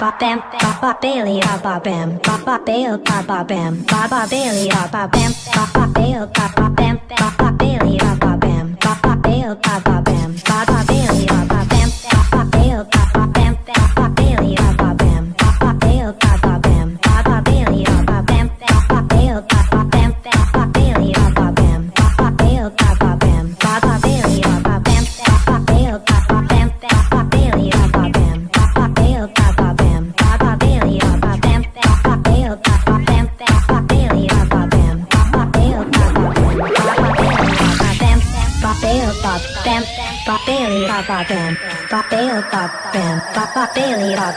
ba bam ba ba bailey ba ba bam ba ba bail ba ba bam ba ba bailey ba ba bam ba ba bail ba ba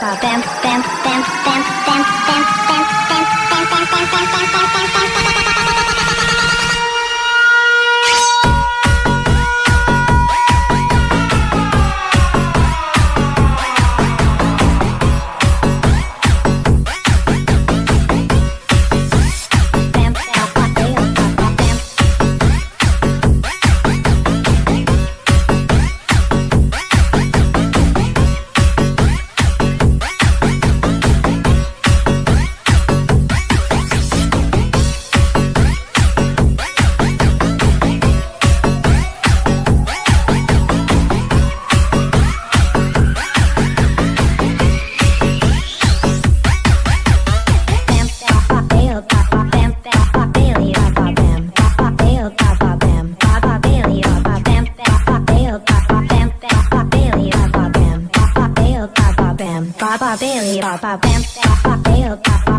about them. ba ba ba ba ba ba ba ba ba